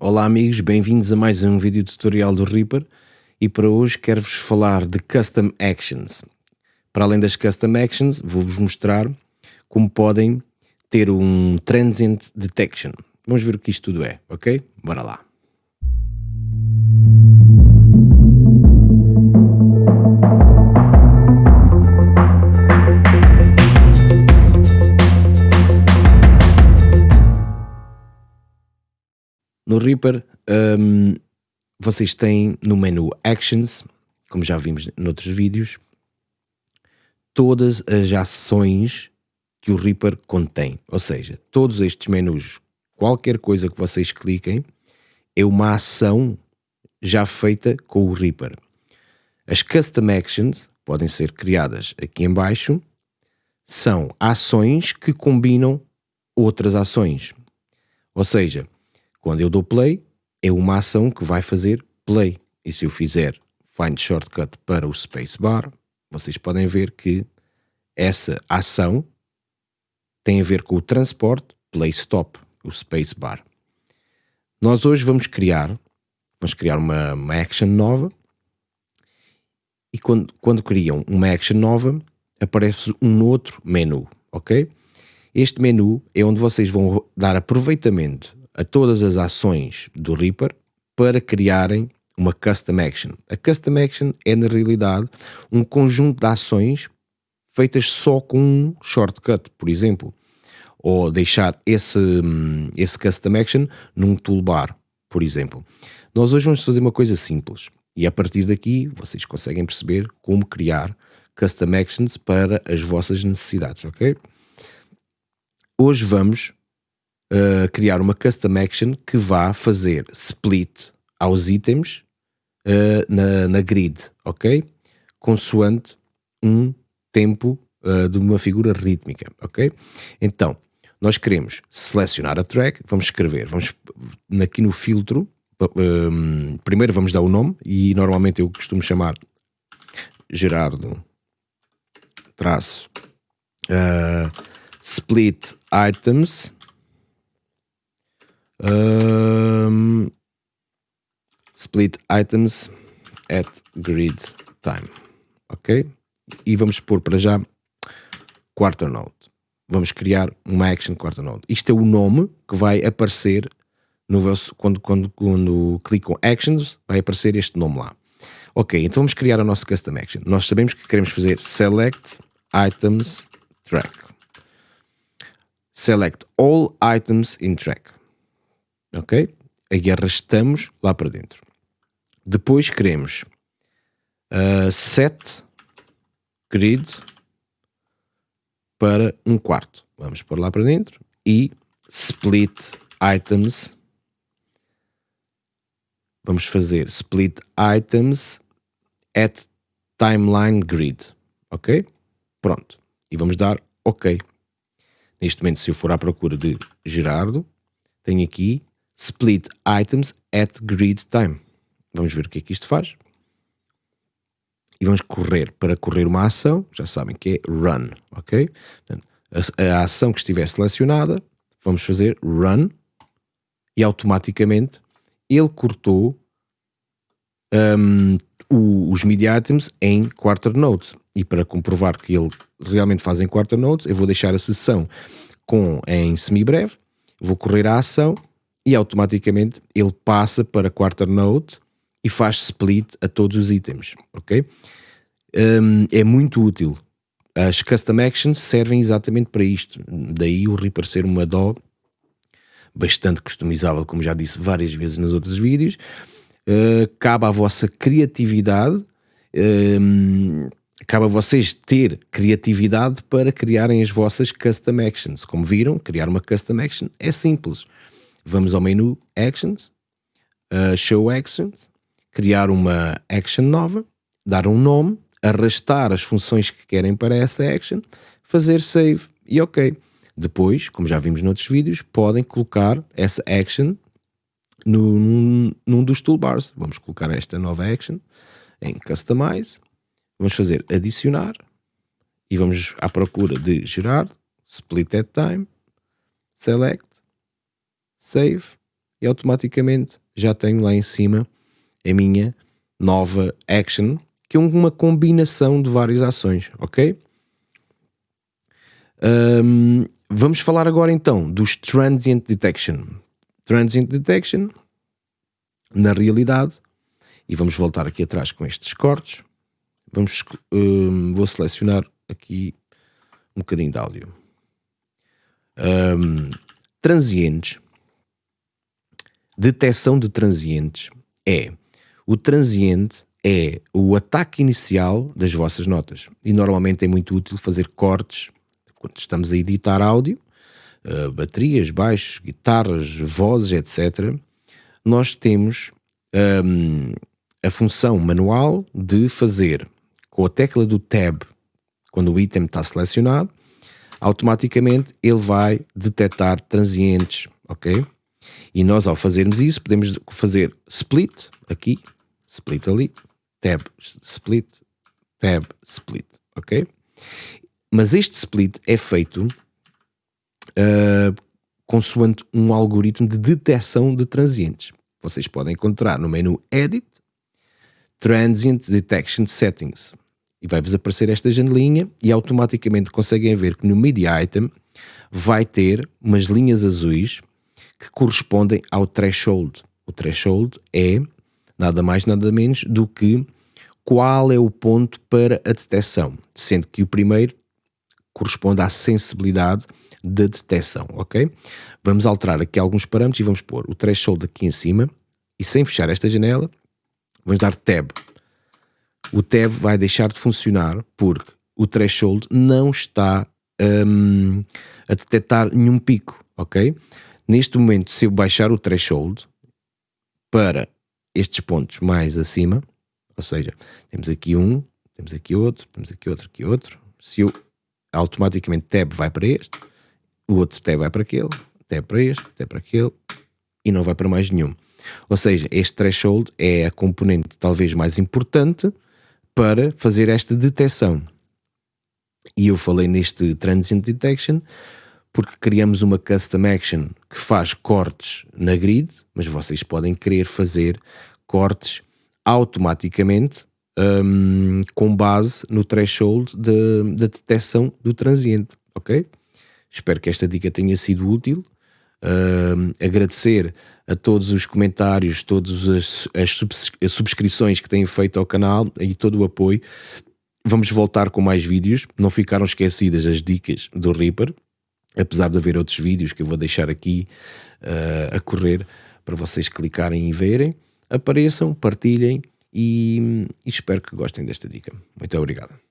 Olá amigos, bem-vindos a mais um vídeo tutorial do Reaper e para hoje quero-vos falar de Custom Actions. Para além das Custom Actions, vou-vos mostrar como podem ter um Transient Detection. Vamos ver o que isto tudo é, ok? Bora lá. No Reaper, um, vocês têm no menu Actions, como já vimos noutros vídeos, todas as ações que o Reaper contém. Ou seja, todos estes menus, qualquer coisa que vocês cliquem, é uma ação já feita com o Reaper. As Custom Actions podem ser criadas aqui em baixo, são ações que combinam outras ações. Ou seja, quando eu dou play, é uma ação que vai fazer play. E se eu fizer find shortcut para o spacebar, vocês podem ver que essa ação tem a ver com o transporte play stop, o spacebar. Nós hoje vamos criar, vamos criar uma, uma action nova e quando, quando criam uma action nova aparece um outro menu, ok? Este menu é onde vocês vão dar aproveitamento a todas as ações do Reaper para criarem uma Custom Action. A Custom Action é, na realidade, um conjunto de ações feitas só com um shortcut, por exemplo, ou deixar esse, hum, esse Custom Action num toolbar, por exemplo. Nós hoje vamos fazer uma coisa simples e a partir daqui vocês conseguem perceber como criar Custom Actions para as vossas necessidades, ok? Hoje vamos uh, criar uma custom action que vá fazer split aos itens uh, na, na, grid, ok? Consoante um tempo uh, de uma figura rítmica, ok? Então, nós queremos selecionar a track, vamos escrever, vamos aqui no filtro, um, primeiro vamos dar o nome e normalmente eu costumo chamar Gerardo traço uh, split items um, split items at grid time. Ok? E vamos pôr para já quarter node. Vamos criar uma action quarter node. Isto é o nome que vai aparecer no vosso, quando, quando, quando clicam actions, vai aparecer este nome lá. Ok, então vamos criar a nossa custom action. Nós sabemos que queremos fazer select items track. Select all items in track ok? Aí arrastamos lá para dentro. Depois queremos uh, set grid para um quarto. Vamos pôr lá para dentro e split items. Vamos fazer split items at timeline grid, ok? Pronto. E vamos dar ok. Neste momento, se eu for à procura de Gerardo, tenho aqui split items at grid time. Vamos ver o que é que isto faz. E vamos correr para correr uma ação, já sabem que é run, ok? Portanto, a, a ação que estiver selecionada, vamos fazer run e automaticamente ele cortou um, o, os media items em quarter node. E para comprovar que ele realmente faz em quarter node, eu vou deixar a sessão com, em semi-breve, vou correr a ação e automaticamente ele passa para quarter node e faz split a todos os itens, ok? Um, é muito útil. As custom actions servem exatamente para isto. Daí o Reaper ser uma DO bastante customizável, como já disse várias vezes nos outros vídeos. Uh, cabe à vossa criatividade, um, cabe a vocês ter criatividade para criarem as vossas custom actions. Como viram, criar uma custom action é simples vamos ao menu Actions, uh, Show Actions, criar uma action nova, dar um nome, arrastar as funções que querem para essa action, fazer save. E ok. Depois, como já vimos noutros vídeos, podem colocar essa action num, num dos toolbars. Vamos colocar esta nova action em Customize, vamos fazer adicionar. E vamos à procura de gerar, split at time, select, save e automaticamente já tenho lá em cima a minha nova action, que é uma combinação de várias ações, ok? Um, vamos falar agora então dos Transient Detection. Transient Detection, na realidade, e vamos voltar aqui atrás com estes cortes, vamos, um, vou selecionar aqui um bocadinho de áudio. Um, transientes, detecção de transientes é o transiente é o ataque inicial das vossas notas e normalmente é muito útil fazer cortes quando estamos a editar áudio, uh, baterias, baixos, guitarras, vozes, etc. Nós temos um, a função manual de fazer com a tecla do Tab, quando o item está selecionado, automaticamente ele vai detectar transientes, ok? E nós ao fazermos isso podemos fazer split aqui, split ali, tab, split, tab, split, ok? Mas este split é feito uh, consoante um algoritmo de detecção de transientes. Vocês podem encontrar no menu Edit, Transient Detection Settings. E vai-vos aparecer esta janelinha e automaticamente conseguem ver que no Media Item vai ter umas linhas azuis que correspondem ao threshold. O threshold é nada mais nada menos do que qual é o ponto para a detecção, sendo que o primeiro corresponde à sensibilidade da detecção, ok? Vamos alterar aqui alguns parâmetros e vamos pôr o threshold aqui em cima e sem fechar esta janela, vamos dar tab. O tab vai deixar de funcionar porque o threshold não está um, a detectar nenhum pico, ok? Neste momento, se eu baixar o threshold para estes pontos mais acima, ou seja, temos aqui um, temos aqui outro, temos aqui outro, aqui outro, se eu automaticamente tab vai para este, o outro tab vai para aquele, tab para este, tab para aquele e não vai para mais nenhum. Ou seja, este threshold é a componente talvez mais importante para fazer esta detecção. E eu falei neste Transient Detection porque criamos uma Custom Action que faz cortes na grid, mas vocês podem querer fazer cortes automaticamente um, com base no threshold da detecção do transiente, ok? Espero que esta dica tenha sido útil. Um, agradecer a todos os comentários, todas as, as, as subscrições que têm feito ao canal e todo o apoio. Vamos voltar com mais vídeos. Não ficaram esquecidas as dicas do Reaper, apesar de haver outros vídeos que eu vou deixar aqui uh, a correr para vocês clicarem e verem. Apareçam, partilhem e, e espero que gostem desta dica. Muito obrigado.